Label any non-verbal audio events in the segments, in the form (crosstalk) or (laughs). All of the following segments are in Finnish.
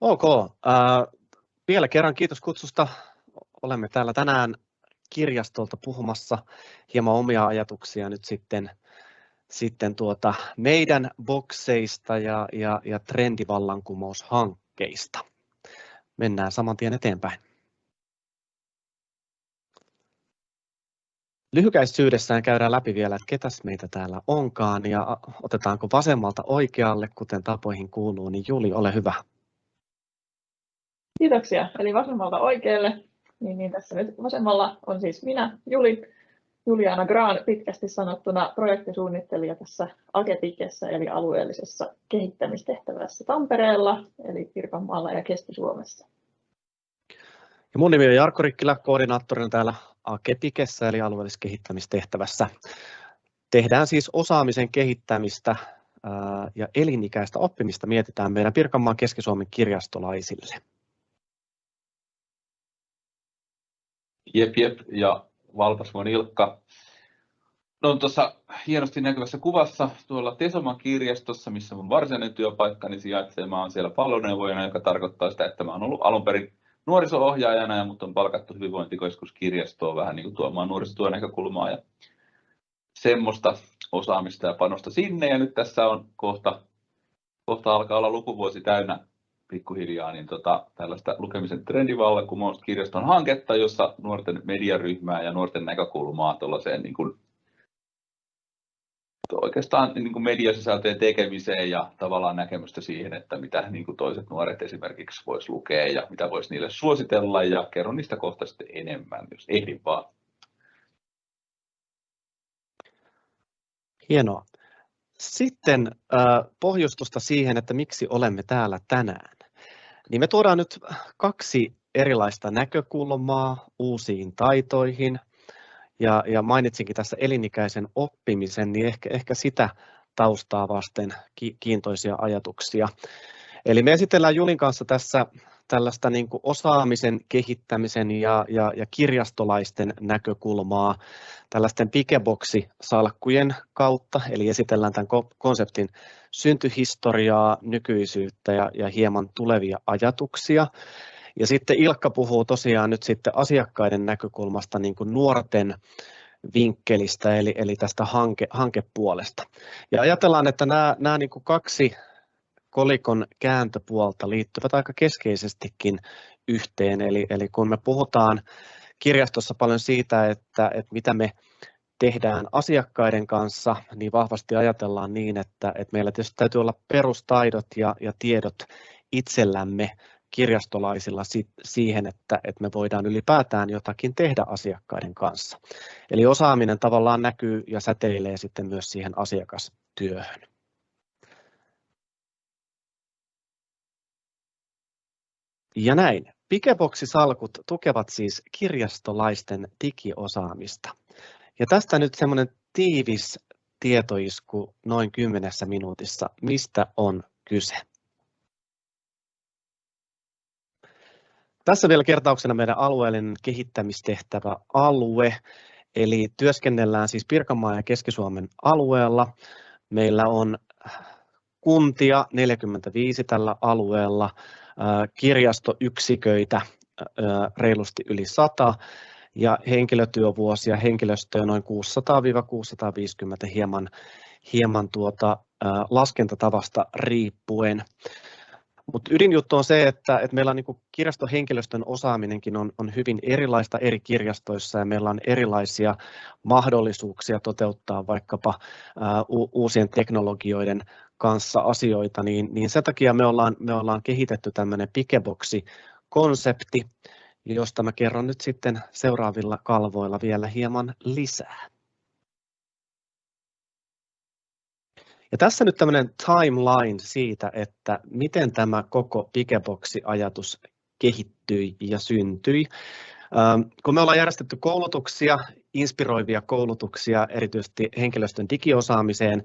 Ok, äh, vielä kerran kiitos kutsusta. Olemme täällä tänään kirjastolta puhumassa hieman omia ajatuksia nyt sitten, sitten tuota meidän bokseista ja, ja, ja trendivallankumoushankkeista. Mennään saman tien eteenpäin. Lyhykäisyydessään käydään läpi vielä, että ketäs meitä täällä onkaan ja otetaanko vasemmalta oikealle, kuten tapoihin kuuluu, niin Juli, ole hyvä. Kiitoksia. Eli vasemmalta oikealle. Niin, niin tässä nyt vasemmalla on siis minä, Juli, Juliana Graan, pitkästi sanottuna projektisuunnittelija tässä Agetikessä, eli alueellisessa kehittämistehtävässä Tampereella, eli Pirkanmaalla ja Keski-Suomessa. Ja mun nimi on Jarkko Rikkilä, koordinaattorina täällä Agetikessä, eli alueellisessa kehittämistehtävässä. Tehdään siis osaamisen kehittämistä ja elinikäistä oppimista mietitään meidän Pirkanmaan Keski-Suomen kirjastolaisille. Jep, jep, ja Valpasvuon Ilkka. No tuossa hienosti näkyvässä kuvassa tuolla Tesoman kirjastossa, missä mun varsinainen työpaikka niin sijaitsee. Mä olen siellä palloneuvojana, joka tarkoittaa sitä, että mä olen ollut alun perin nuoriso-ohjaajana, ja mut on palkattu hyvinvointikeskuskirjastoon vähän niin kuin tuomaan nuorisotyön näkökulmaa ja semmoista osaamista ja panosta sinne. Ja nyt tässä on kohta, kohta alkaa olla lukuvuosi täynnä pikkuhiljaa niin tota, tällaista lukemisen trendivallankumousta kirjaston hanketta, jossa nuorten mediaryhmää ja nuorten näkökulmaa tuollaiseen niin kuin, oikeastaan niin kuin mediasisältöjen tekemiseen ja tavallaan näkemystä siihen, että mitä niin kuin toiset nuoret esimerkiksi voisi lukea ja mitä voisi niille suositella ja kerron niistä kohta sitten enemmän, jos ehdin vaan. Hienoa. Sitten äh, pohjustusta siihen, että miksi olemme täällä tänään. Niin me tuodaan nyt kaksi erilaista näkökulmaa uusiin taitoihin. Ja, ja mainitsinkin tässä elinikäisen oppimisen, niin ehkä, ehkä sitä taustaa vasten kiintoisia ajatuksia. Eli me esitellään Julin kanssa tässä tällaista niin kuin osaamisen kehittämisen ja, ja, ja kirjastolaisten näkökulmaa tällaisten pikeboksi-salkkujen kautta, eli esitellään tämän konseptin syntyhistoriaa, nykyisyyttä ja, ja hieman tulevia ajatuksia. Ja sitten Ilkka puhuu tosiaan nyt sitten asiakkaiden näkökulmasta niin kuin nuorten vinkkelistä, eli, eli tästä hanke, hankepuolesta. Ja ajatellaan, että nämä, nämä niin kuin kaksi kolikon kääntöpuolta liittyvät aika keskeisestikin yhteen. Eli, eli kun me puhutaan kirjastossa paljon siitä, että, että mitä me tehdään asiakkaiden kanssa, niin vahvasti ajatellaan niin, että, että meillä tietysti täytyy olla perustaidot ja, ja tiedot itsellämme kirjastolaisilla siihen, että, että me voidaan ylipäätään jotakin tehdä asiakkaiden kanssa. Eli osaaminen tavallaan näkyy ja säteilee sitten myös siihen asiakastyöhön. Ja näin. Pikeboksisalkut tukevat siis kirjastolaisten digiosaamista. Ja tästä nyt semmoinen tiivis tietoisku noin kymmenessä minuutissa, mistä on kyse. Tässä vielä kertauksena meidän alueellinen kehittämistehtävä alue, eli työskennellään siis Pirkanmaan ja Keski-Suomen alueella. Meillä on kuntia 45 tällä alueella, kirjastoyksiköitä reilusti yli 100 ja henkilötyövuosia henkilöstöä noin 600-650 hieman, hieman tuota, laskentatavasta riippuen. Mutta ydinjuttu on se, että, että meillä on niin kirjastohenkilöstön osaaminenkin on, on hyvin erilaista eri kirjastoissa ja meillä on erilaisia mahdollisuuksia toteuttaa vaikkapa ää, uusien teknologioiden kanssa asioita, niin, niin sen takia me ollaan, me ollaan kehitetty tämmöinen Pikeboksi-konsepti, josta mä kerron nyt sitten seuraavilla kalvoilla vielä hieman lisää. Ja tässä nyt tämmöinen timeline siitä, että miten tämä koko Pikeboksi-ajatus kehittyi ja syntyi. Kun me ollaan järjestetty koulutuksia, inspiroivia koulutuksia erityisesti henkilöstön digiosaamiseen,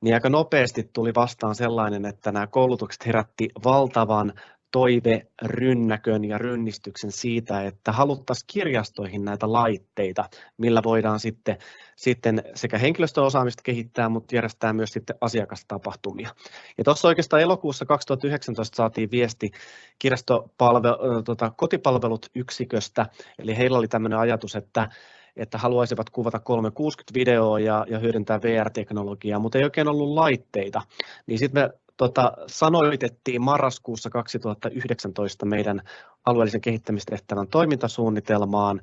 niin aika nopeasti tuli vastaan sellainen, että nämä koulutukset herätti valtavan toiverynnäkön ja rynnistyksen siitä, että haluttaisiin kirjastoihin näitä laitteita, millä voidaan sitten, sitten sekä henkilöstöosaamista kehittää, mutta järjestää myös sitten asiakastapahtumia. Ja tuossa oikeastaan elokuussa 2019 saatiin viesti kirjastopalvelu, tota, kotipalvelut yksiköstä, eli heillä oli tämmöinen ajatus, että että haluaisivat kuvata 360-videoa ja, ja hyödyntää VR-teknologiaa, mutta ei oikein ollut laitteita. Niin sitten me tota, sanoitettiin marraskuussa 2019 meidän alueellisen kehittämistehtävän toimintasuunnitelmaan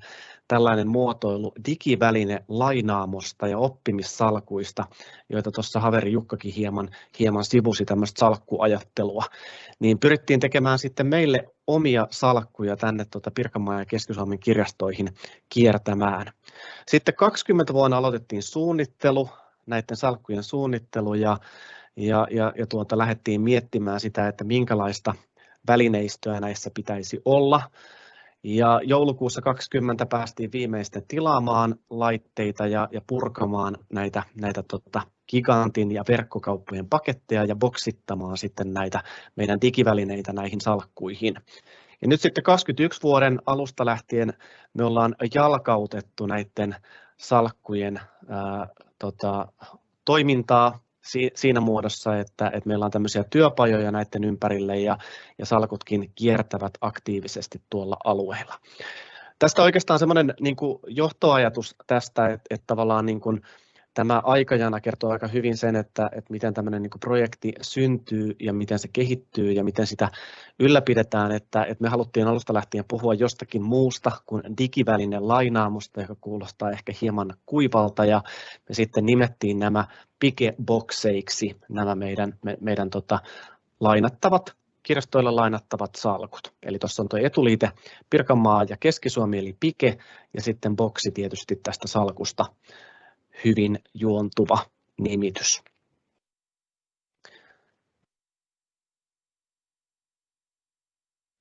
tällainen muotoilu digiväline lainaamosta ja oppimissalkuista, joita tuossa Haveri Jukkakin hieman, hieman sivusi tämmöistä salkkuajattelua, niin pyrittiin tekemään sitten meille omia salkkuja tänne tuota Pirkanmaan ja Keski-Suomen kirjastoihin kiertämään. Sitten 20 vuonna aloitettiin suunnittelu, näiden salkkujen suunnittelu ja ja, ja, ja tuota, lähdettiin miettimään sitä, että minkälaista välineistöä näissä pitäisi olla. Ja joulukuussa 20 päästiin viimeisten tilaamaan laitteita ja, ja purkamaan näitä, näitä tota, gigantin ja verkkokauppojen paketteja ja boksittamaan sitten näitä meidän digivälineitä näihin salkkuihin. Ja nyt sitten 21 vuoden alusta lähtien me ollaan jalkautettu näiden salkkujen ää, tota, toimintaa siinä muodossa, että, että meillä on tämmöisiä työpajoja näiden ympärille ja, ja salkutkin kiertävät aktiivisesti tuolla alueella. Tästä oikeastaan semmoinen niin johtoajatus tästä, että, että tavallaan niin kuin, tämä aikajana kertoo aika hyvin sen, että, että miten tämmöinen niin projekti syntyy ja miten se kehittyy ja miten sitä ylläpidetään, että, että me haluttiin alusta lähtien puhua jostakin muusta kuin digivälinen lainaamusta, joka kuulostaa ehkä hieman kuivalta ja me sitten nimettiin nämä pikebokseiksi nämä meidän, me, meidän tota, lainattavat kirjastoilla lainattavat salkut. Eli tuossa on tuo etuliite Pirkanmaa ja Keski-Suomi eli Pike ja sitten boksi tietysti tästä salkusta hyvin juontuva nimitys.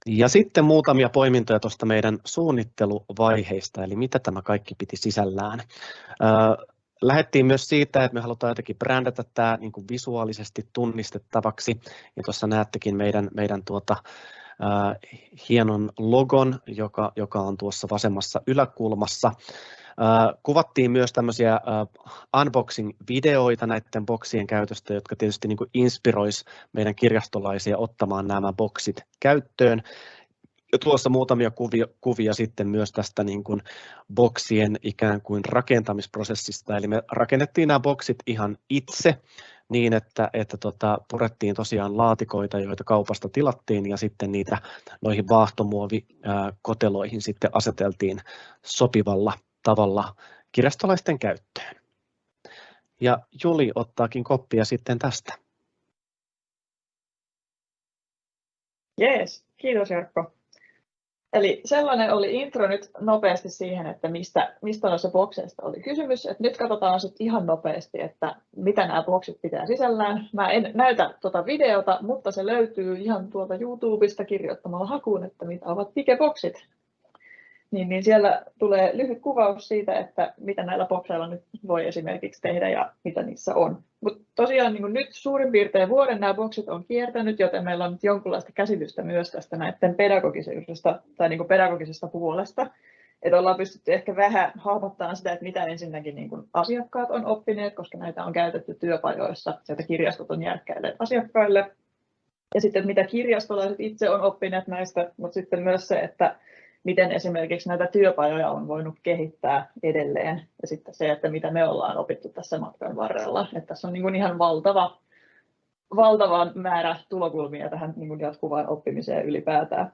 Ja sitten muutamia poimintoja tuosta meidän suunnitteluvaiheista, eli mitä tämä kaikki piti sisällään. Lähettiin myös siitä, että me halutaan jotenkin brändätä tämä niin kuin visuaalisesti tunnistettavaksi. Ja tuossa näettekin meidän, meidän tuota, äh, hienon logon, joka, joka on tuossa vasemmassa yläkulmassa. Kuvattiin myös tämmöisiä unboxing-videoita näiden boksien käytöstä, jotka tietysti niin inspiroisi meidän kirjastolaisia ottamaan nämä boksit käyttöön. Ja tuossa muutamia kuvia, kuvia sitten myös tästä niin kuin boksien ikään kuin rakentamisprosessista. Eli me rakennettiin nämä boksit ihan itse niin, että, että tota, purettiin tosiaan laatikoita, joita kaupasta tilattiin ja sitten niitä noihin vaahtomuovikoteloihin sitten aseteltiin sopivalla tavalla kirjastolaisten käyttöön. Ja Juli ottaakin koppia sitten tästä. Jees, kiitos Jarkko. Eli sellainen oli intro nyt nopeasti siihen, että mistä, mistä noissa bokseista oli kysymys. Et nyt katsotaan sitten ihan nopeasti, että mitä nämä boksit pitää sisällään. Mä en näytä tuota videota, mutta se löytyy ihan tuolta YouTubesta kirjoittamalla hakuun, että mitä ovat pikeboksit niin, niin siellä tulee lyhyt kuvaus siitä, että mitä näillä bokseilla nyt voi esimerkiksi tehdä ja mitä niissä on. Mutta tosiaan niin nyt suurin piirtein vuoden nämä boksit on kiertänyt, joten meillä on nyt jonkinlaista käsitystä myös tästä näiden pedagogisesta, tai niin pedagogisesta puolesta. Että ollaan pystytty ehkä vähän hahmottamaan sitä, että mitä ensinnäkin niin asiakkaat on oppineet, koska näitä on käytetty työpajoissa, joita kirjastot on järkkäilleet asiakkaille. Ja sitten mitä kirjastolaiset itse on oppineet näistä, mutta sitten myös se, että miten esimerkiksi näitä työpajoja on voinut kehittää edelleen ja sitten se, että mitä me ollaan opittu tässä matkan varrella. Että tässä on niin kuin ihan valtava, valtava määrä tulokulmia tähän niin kuin jatkuvaan oppimiseen ylipäätään.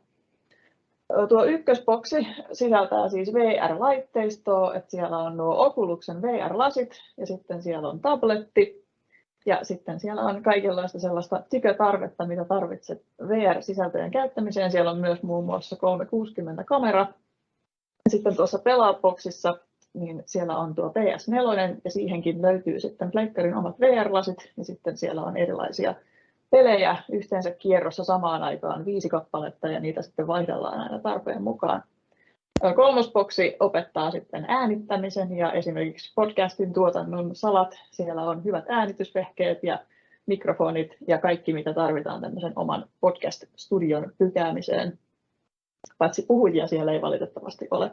Tuo ykkösboksi sisältää siis VR-laitteistoa, että siellä on nuo Oculusen VR-lasit ja sitten siellä on tabletti ja sitten siellä on kaikenlaista sellaista tykötarvetta, mitä tarvitset VR-sisältöjen käyttämiseen. Siellä on myös muun muassa 360-kamera. Sitten tuossa Pelaboxissa niin siellä on tuo PS4 ja siihenkin löytyy sitten Pleikkarin omat VR-lasit ja sitten siellä on erilaisia pelejä yhteensä kierrossa samaan aikaan viisi kappaletta ja niitä sitten vaihdellaan aina tarpeen mukaan. Kolmosboksi opettaa sitten äänittämisen ja esimerkiksi podcastin tuotannon salat. Siellä on hyvät äänitysvehkeet ja mikrofonit ja kaikki, mitä tarvitaan tämmöisen oman podcast-studion pykäämiseen. Paitsi puhujia siellä ei valitettavasti ole.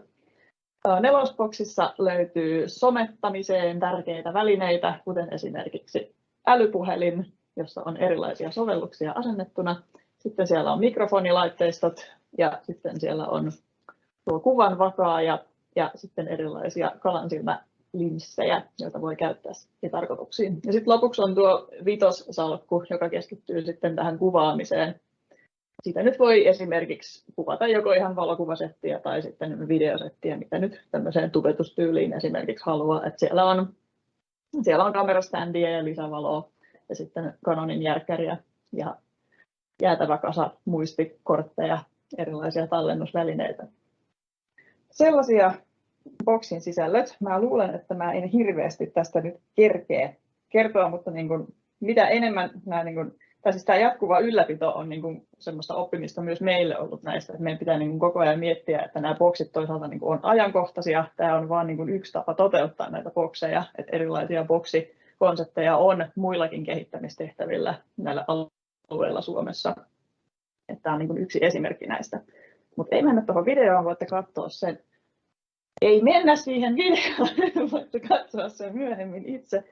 Nelosboksissa löytyy somettamiseen tärkeitä välineitä, kuten esimerkiksi älypuhelin, jossa on erilaisia sovelluksia asennettuna. Sitten siellä on mikrofonilaitteistot ja sitten siellä on tuo kuvan vakaaja ja sitten erilaisia kalansilmälinssejä, joita voi käyttää tarkoituksiin. Ja sitten lopuksi on tuo vitossalkku, joka keskittyy sitten tähän kuvaamiseen. Siitä nyt voi esimerkiksi kuvata joko ihan valokuvasettiä tai sitten videosettiä, mitä nyt tämmöiseen tubetustyyliin esimerkiksi haluaa. Että siellä on, siellä on kameraständiä ja lisävaloa ja sitten Canonin järkkäriä ja jäätävä kasa muistikortteja, erilaisia tallennusvälineitä. Sellaisia boksin sisällöt. Mä luulen, että mä en hirveästi tästä nyt kerkeä kertoa, mutta niin kuin, mitä enemmän nämä, niin kuin, tai siis tämä jatkuva ylläpito on niin kuin, semmoista oppimista myös meille ollut näistä, että meidän pitää niin kuin, koko ajan miettiä, että nämä boksit toisaalta niin kuin, on ajankohtaisia. Tämä on vain niin yksi tapa toteuttaa näitä bokseja, että erilaisia boksikonsepteja on muillakin kehittämistehtävillä näillä alueilla Suomessa. Että tämä on niin kuin, yksi esimerkki näistä. Mutta ei mennä tuohon videoon, voitte katsoa sen. Ei mennä siihen videoon, (laughs) voitte katsoa sen myöhemmin itse.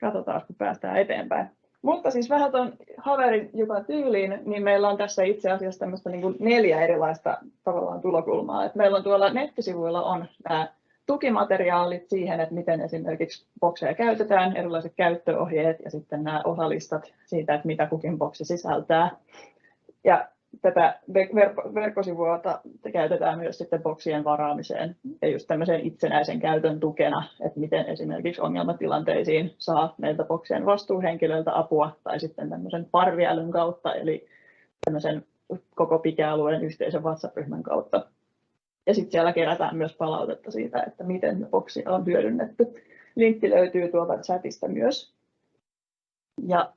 Katsotaan, kun päästään eteenpäin. Mutta siis vähän tuon Haverin Jukan tyyliin, niin meillä on tässä itse asiassa tämmöistä niin kuin neljä erilaista tavallaan tulokulmaa. Et meillä on tuolla nettisivuilla on nämä tukimateriaalit siihen, että miten esimerkiksi bokseja käytetään, erilaiset käyttöohjeet ja sitten nämä osalistat siitä, että mitä kukin boksi sisältää. Ja tätä verkkosivua käytetään myös sitten boksien varaamiseen ja just tämmöisen itsenäisen käytön tukena, että miten esimerkiksi ongelmatilanteisiin saa meiltä boksien vastuuhenkilöiltä apua tai sitten tämmöisen parviälyn kautta, eli tämmöisen koko pikealueen yhteisön WhatsApp-ryhmän kautta. Ja sitten siellä kerätään myös palautetta siitä, että miten boksia on hyödynnetty. Linkki löytyy tuolta chatista myös. Ja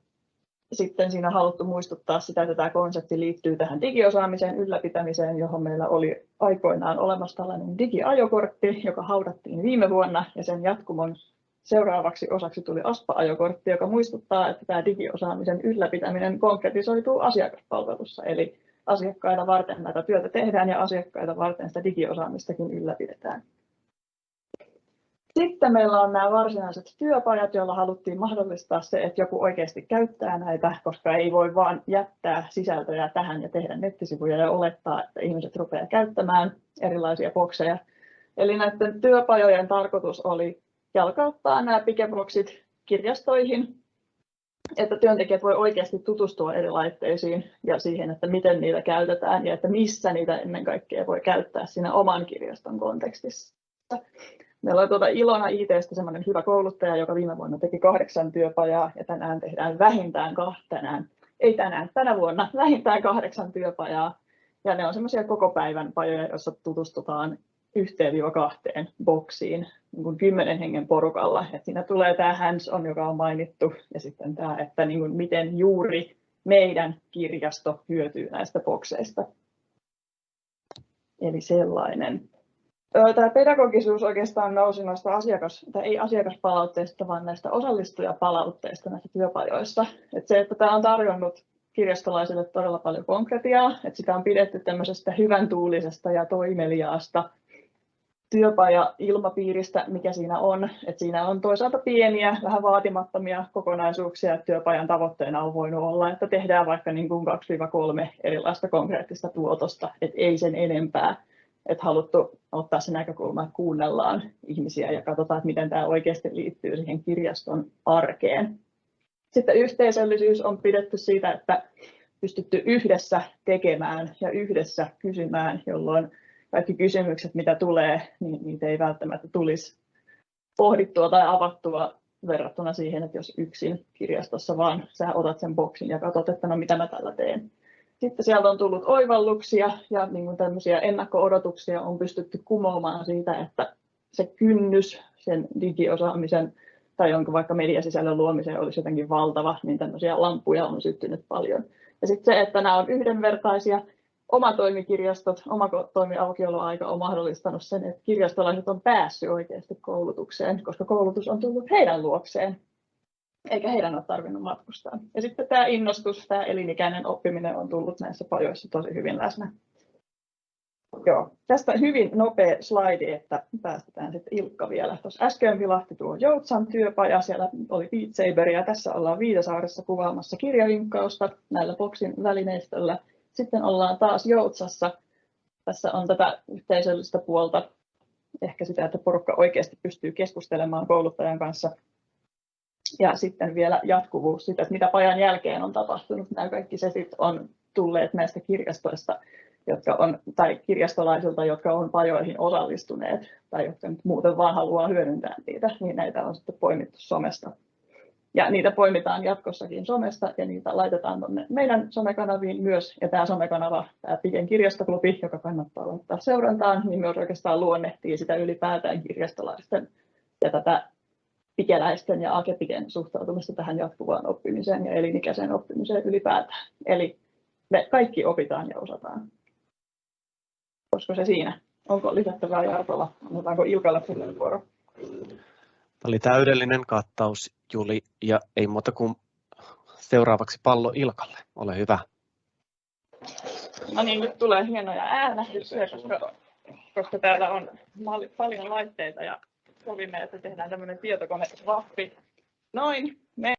sitten siinä on haluttu muistuttaa sitä, että tämä konsepti liittyy tähän digiosaamisen ylläpitämiseen, johon meillä oli aikoinaan olemassa tällainen digiajokortti, joka haudattiin viime vuonna, ja sen jatkumon seuraavaksi osaksi tuli ASPA-ajokortti, joka muistuttaa, että tämä digiosaamisen ylläpitäminen konkretisoituu asiakaspalvelussa, eli asiakkaita varten näitä työtä tehdään ja asiakkaita varten sitä digiosaamistakin ylläpidetään. Sitten meillä on nämä varsinaiset työpajat, joilla haluttiin mahdollistaa se, että joku oikeasti käyttää näitä, koska ei voi vain jättää sisältöjä tähän ja tehdä nettisivuja ja olettaa, että ihmiset rupeaa käyttämään erilaisia bokseja. Eli näiden työpajojen tarkoitus oli jalkauttaa nämä pikeboksit kirjastoihin, että työntekijät voi oikeasti tutustua eri laitteisiin ja siihen, että miten niitä käytetään ja että missä niitä ennen kaikkea voi käyttää siinä oman kirjaston kontekstissa. Meillä on tuota Ilona ITstä semmoinen hyvä kouluttaja, joka viime vuonna teki kahdeksan työpajaa ja tänään tehdään vähintään tänään, ei tänään, tänä vuonna vähintään kahdeksan työpajaa. Ja ne on semmoisia koko päivän pajoja, joissa tutustutaan yhteen kahteen boksiin niin kuin kymmenen hengen porukalla. Et siinä tulee tämä hands-on, joka on mainittu, ja sitten tämä, että niin kuin miten juuri meidän kirjasto hyötyy näistä bokseista. Eli sellainen. Tämä pedagogisuus oikeastaan nousi noista asiakas, tai ei asiakaspalautteista, vaan näistä osallistujapalautteista näissä työpajoissa. Että se, että tämä on tarjonnut kirjastolaisille todella paljon konkretiaa, että sitä on pidetty tämmöisestä hyvän tuulisesta ja toimeliaasta työpaja-ilmapiiristä, mikä siinä on. Että siinä on toisaalta pieniä, vähän vaatimattomia kokonaisuuksia, että työpajan tavoitteena on voinut olla, että tehdään vaikka niin kuin 2-3 erilaista konkreettista tuotosta, että ei sen enempää että haluttu ottaa se näkökulma, että kuunnellaan ihmisiä ja katsotaan, että miten tämä oikeasti liittyy siihen kirjaston arkeen. Sitten yhteisöllisyys on pidetty siitä, että pystytty yhdessä tekemään ja yhdessä kysymään, jolloin kaikki kysymykset, mitä tulee, niin niitä ei välttämättä tulisi pohdittua tai avattua verrattuna siihen, että jos yksin kirjastossa vaan sä otat sen boksin ja katsot, että no mitä mä tällä teen. Sitten sieltä on tullut oivalluksia ja niin kuin tämmöisiä ennakko-odotuksia on pystytty kumoamaan siitä, että se kynnys sen digiosaamisen tai jonka vaikka mediasisällön luomiseen olisi jotenkin valtava, niin tämmöisiä lampuja on syttynyt paljon. Ja sitten se, että nämä on yhdenvertaisia, oma toimikirjastot, oma toimiaukioloaika on mahdollistanut sen, että kirjastolaiset on päässyt oikeasti koulutukseen, koska koulutus on tullut heidän luokseen. Eikä heidän ole tarvinnut matkustaa. Ja sitten tämä innostus, tämä elinikäinen oppiminen on tullut näissä pajoissa tosi hyvin läsnä. Joo, tästä hyvin nopea slaidi, että päästetään sitten Ilkka vielä. Tuossa äsken vilahti tuo Joutsan työpaja, siellä oli Beat Saber ja tässä ollaan Viitasaaressa kuvaamassa kirjavinkkausta näillä Boxin välineistöllä. Sitten ollaan taas Joutsassa. Tässä on tätä yhteisöllistä puolta, ehkä sitä, että porukka oikeasti pystyy keskustelemaan kouluttajan kanssa. Ja sitten vielä jatkuvuus sitä, että mitä pajan jälkeen on tapahtunut. Nämä kaikki setit on tulleet näistä kirjastoista jotka on, tai kirjastolaisilta, jotka on pajoihin osallistuneet tai jotka nyt muuten vaan haluaa hyödyntää niitä, niin näitä on sitten poimittu somesta. Ja niitä poimitaan jatkossakin somesta ja niitä laitetaan tuonne meidän somekanaviin myös. Ja tämä somekanava, tämä Piken kirjastoklubi, joka kannattaa laittaa seurantaan, niin myös oikeastaan luonnehtii sitä ylipäätään kirjastolaisten ja tätä pikeläisten ja akepiken suhtautumista tähän jatkuvaan oppimiseen ja elinikäiseen oppimiseen ylipäätään. Eli me kaikki opitaan ja osataan. Olisiko se siinä? Onko lisättävää Jartolla? Annetaanko Ilkalle puheenvuoro? Tämä oli täydellinen kattaus, Juli, ja ei muuta kuin seuraavaksi pallo Ilkalle. Ole hyvä. No niin, nyt tulee hienoja äänähdyksiä, koska, koska täällä on paljon laitteita ja sovimme, että tehdään tämmöinen tietokone vahvi. Noin, me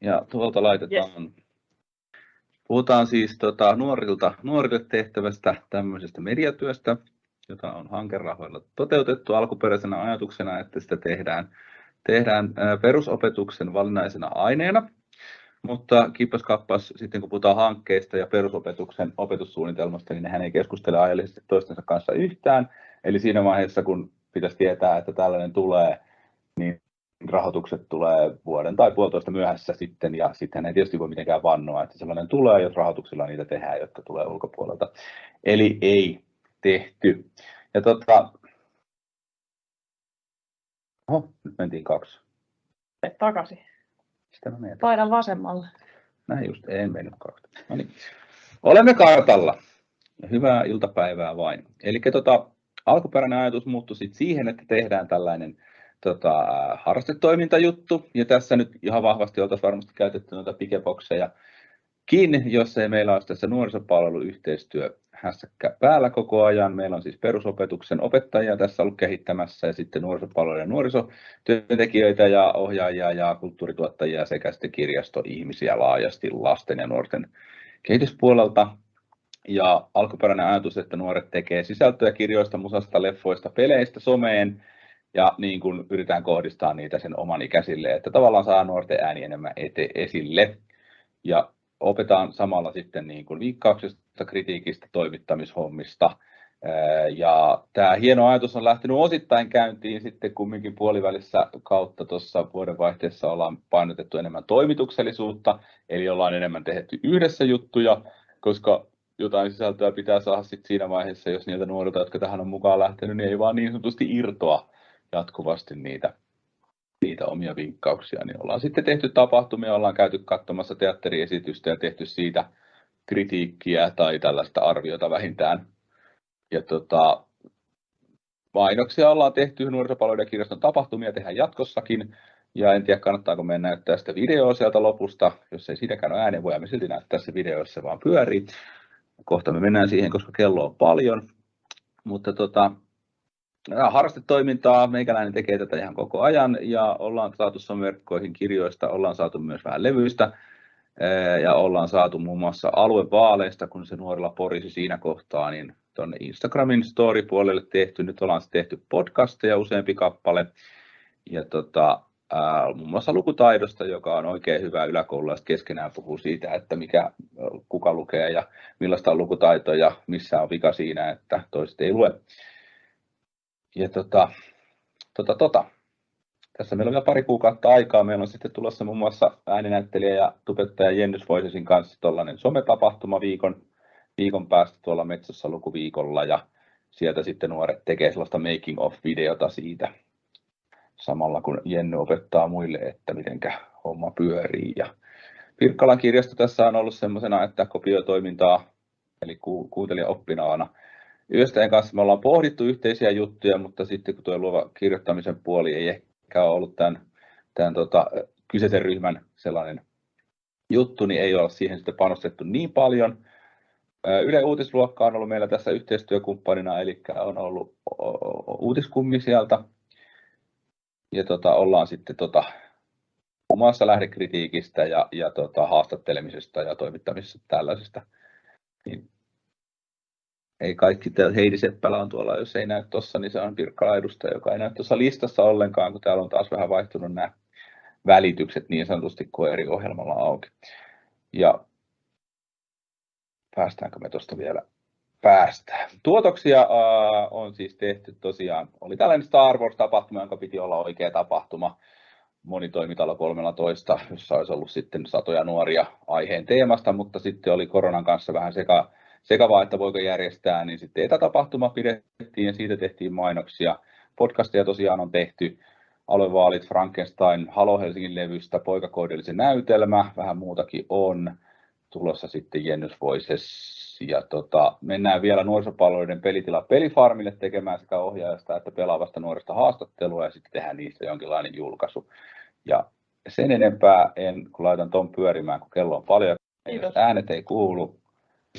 Ja tuolta laitetaan, yes. puhutaan siis tota, nuorilta, nuorille tehtävästä tämmöisestä mediatyöstä, jota on hankerahoilla toteutettu alkuperäisenä ajatuksena, että sitä tehdään, tehdään perusopetuksen valinnaisena aineena. Mutta kippas kappas, sitten kun puhutaan hankkeista ja perusopetuksen opetussuunnitelmasta, niin nehän ei keskustele ajallisesti toistensa kanssa yhtään. Eli siinä vaiheessa, kun pitäisi tietää, että tällainen tulee, niin rahoitukset tulee vuoden tai puolitoista myöhässä sitten, ja sitten ei tietysti voi mitenkään vannoa, että sellainen tulee, jos rahoituksilla niitä tehdään, jotka tulee ulkopuolelta. Eli ei tehty. Ja tota, Oho, nyt mentiin kaksi. takaisin. Sitä mä Painan vasemmalle. Näin just, en mennyt kaksi. No niin. Olemme kartalla. Hyvää iltapäivää vain. Eli tota, alkuperäinen ajatus muuttui siihen, että tehdään tällainen tota, harrastetoimintajuttu, ja tässä nyt ihan vahvasti oltaisiin varmasti käytetty noita pikebokseja kiinni, jos ei meillä olisi tässä nuorisopalveluyhteistyö hässäkkä päällä koko ajan. Meillä on siis perusopetuksen opettajia tässä ollut kehittämässä ja sitten nuorisopalvelujen ja nuorisotyöntekijöitä ja ohjaajia ja kulttuurituottajia sekä sitten kirjastoihmisiä laajasti lasten ja nuorten kehityspuolelta. Ja alkuperäinen ajatus, että nuoret tekee sisältöjä kirjoista, musasta, leffoista, peleistä, someen, ja niin kuin yritetään kohdistaa niitä sen oman ikäisille, että tavallaan saa nuorten ääni enemmän ete, esille. Ja opetaan samalla sitten niin kuin viikkauksesta, kritiikistä, toimittamishommista. Ja tämä hieno ajatus on lähtenyt osittain käyntiin sitten kumminkin puolivälissä kautta tuossa vuodenvaihteessa ollaan painotettu enemmän toimituksellisuutta, eli ollaan enemmän tehty yhdessä juttuja, koska jotain sisältöä pitää saada sitten siinä vaiheessa, jos niiltä nuorilta, jotka tähän on mukaan lähtenyt, niin ei vaan niin sanotusti irtoa jatkuvasti niitä, niitä omia vinkkauksia, niin ollaan sitten tehty tapahtumia, ollaan käyty katsomassa teatteriesitystä ja tehty siitä kritiikkiä tai tällaista arviota vähintään. Ja tota, mainoksia ollaan tehty nuorisopalveluiden kirjaston tapahtumia tehdään jatkossakin. Ja en tiedä, kannattaako meidän näyttää sitä videoa sieltä lopusta. Jos ei siitäkään ole äänen, voimme silti näyttää se video, jos se vaan pyörii. Kohta me mennään siihen, koska kello on paljon. Mutta tota, harrastetoimintaa, meikäläinen tekee tätä ihan koko ajan ja ollaan saatu verkkoihin kirjoista, ollaan saatu myös vähän levyistä ja ollaan saatu muun muassa aluevaaleista, kun se nuorilla porisi siinä kohtaa, niin tuonne Instagramin story-puolelle tehty. Nyt ollaan tehty podcasteja useampi kappale ja tota, muun muassa lukutaidosta, joka on oikein hyvä yläkoululaiset keskenään puhuu siitä, että mikä, kuka lukee ja millaista on lukutaito ja missä on vika siinä, että toiset ei lue. Ja tota, tota, tota. Tässä meillä on vielä pari kuukautta aikaa. Meillä on sitten tulossa muun muassa ääninäyttelijä ja tubettaja Jennys Voisesin kanssa tuollainen sometapahtuma viikon, viikon päästä tuolla Metsossa lukuviikolla ja sieltä sitten nuoret tekee sellaista making of videota siitä samalla kun Jenny opettaa muille, että miten homma pyörii. Ja Pirkkalan kirjasto tässä on ollut semmoisena, että kopiotoimintaa, eli kuuntelija oppinaana Yöstäjän kanssa me ollaan pohdittu yhteisiä juttuja, mutta sitten kun tuo luova kirjoittamisen puoli ei ehkä ole ollut tämän, tämän tota, kyseisen ryhmän sellainen juttu, niin ei ole siihen sitten panostettu niin paljon. Yle Uutisluokka on ollut meillä tässä yhteistyökumppanina, eli on ollut uutiskummi sieltä. Ja tota, ollaan sitten tota, omassa lähdekritiikistä ja, ja tota, haastattelemisesta ja toimittamisesta tällaisesta. Niin ei kaikki, Heidi Seppälä on tuolla, jos ei näy tuossa, niin se on Pirkkala edustaja, joka ei näy tuossa listassa ollenkaan, kun täällä on taas vähän vaihtunut nämä välitykset niin sanotusti kuin eri ohjelmalla auki. Ja päästäänkö me tuosta vielä päästään. Tuotoksia on siis tehty tosiaan, oli tällainen Star Wars-tapahtuma, jonka piti olla oikea tapahtuma monitoimitalo 13, jossa olisi ollut sitten satoja nuoria aiheen teemasta, mutta sitten oli koronan kanssa vähän seka, sekavaa, että voiko järjestää, niin sitten etätapahtuma pidettiin ja siitä tehtiin mainoksia. Podcasteja tosiaan on tehty, aluevaalit Frankenstein, Halo Helsingin levystä, poikakoodellisen näytelmä, vähän muutakin on tulossa sitten Jennys Voices ja tota, mennään vielä nuorisopalveluiden pelitila pelifarmille tekemään sekä ohjaajasta että pelaavasta nuoresta haastattelua ja sitten tehdään niistä jonkinlainen julkaisu. Ja sen enempää en, kun laitan ton pyörimään, kun kello on paljon, Kiitos. äänet ei kuulu,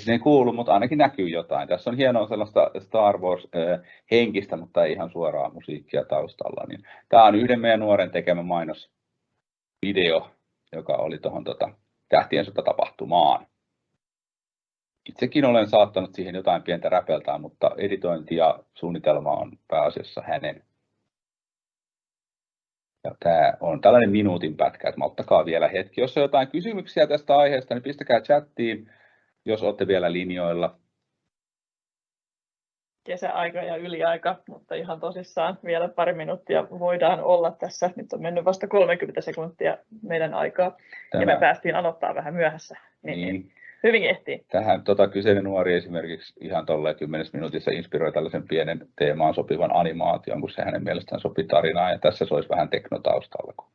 se ei kuulu, mutta ainakin näkyy jotain. Tässä on hienoa sellaista Star Wars-henkistä, mutta ei ihan suoraa musiikkia taustalla. Niin tämä on yhden meidän nuoren tekemä mainosvideo, joka oli tuohon tota, Tähtien sota tapahtumaan. Itsekin olen saattanut siihen jotain pientä räpeltää, mutta editointi ja suunnitelma on pääasiassa hänen. Ja tämä on tällainen minuutin pätkä, että ottakaa vielä hetki. Jos on jotain kysymyksiä tästä aiheesta, niin pistäkää chattiin, jos olette vielä linjoilla. Kesäaika ja yliaika, mutta ihan tosissaan vielä pari minuuttia voidaan olla tässä. Nyt on mennyt vasta 30 sekuntia meidän aikaa Tämä... ja me päästiin aloittaa vähän myöhässä. Niin, niin. Hyvin ehtii. Tähän tota, kyseinen nuori esimerkiksi ihan tolleen 10 minuutissa inspiroi tällaisen pienen teemaan sopivan animaation, kun se hänen mielestään sopii tarinaan. Ja tässä se olisi vähän teknotaustalla, kun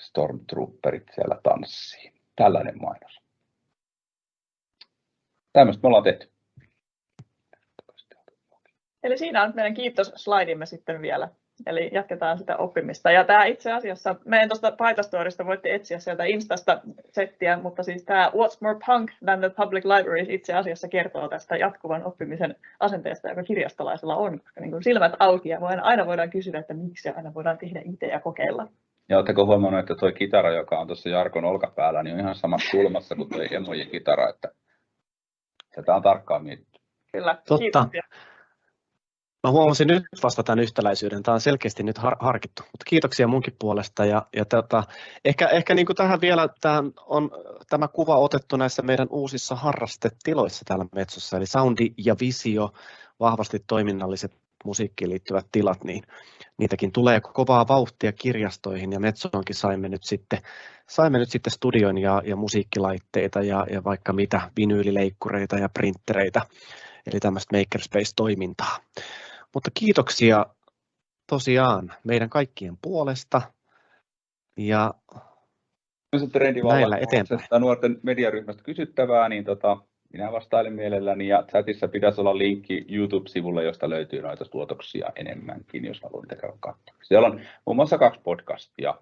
Stormtrooperit siellä tanssii. Tällainen mainos. Tämmöistä me ollaan tehty. Eli siinä on meidän kiitos slaidimme sitten vielä. Eli jatketaan sitä oppimista. Ja tämä itse asiassa, meidän tuosta Paitastorista voitte etsiä sieltä Instasta settiä, mutta siis tämä What's More Punk Than the Public Libraries itse asiassa kertoo tästä jatkuvan oppimisen asenteesta, joka kirjastolaisella on, koska niin silmät auki ja aina voidaan kysyä, että miksi aina voidaan tehdä itse ja kokeilla. Ja oletteko huomannut, että tuo kitara, joka on tuossa Jarkon olkapäällä, niin on ihan samassa kulmassa kuin tuo emojen kitara, että tätä on tarkkaan mietitty. Kyllä, Totta. Kiitoksia. Mä huomasin nyt vasta tämän yhtäläisyyden. Tämä on selkeästi nyt har- harkittu, mutta kiitoksia munkin puolesta. Ja, ja tota, ehkä ehkä niin kuin tähän vielä tähän on tämä kuva otettu näissä meidän uusissa harrastetiloissa täällä Metsossa, eli soundi ja visio, vahvasti toiminnalliset musiikkiin liittyvät tilat, niin niitäkin tulee kovaa vauhtia kirjastoihin ja Metsoonkin saimme nyt sitten, saimme nyt sitten studion ja, ja musiikkilaitteita ja, ja vaikka mitä vinyylileikkureita ja printtereitä, eli tämmöistä makerspace-toimintaa. Mutta kiitoksia tosiaan meidän kaikkien puolesta ja näillä eteenpäin. nuorten mediaryhmästä kysyttävää, niin tota, minä vastailen mielelläni ja chatissa pitäisi olla linkki YouTube-sivulle, josta löytyy noita tuotoksia enemmänkin, jos haluaa niitä käydä katsomaan. Siellä on muun muassa kaksi podcastia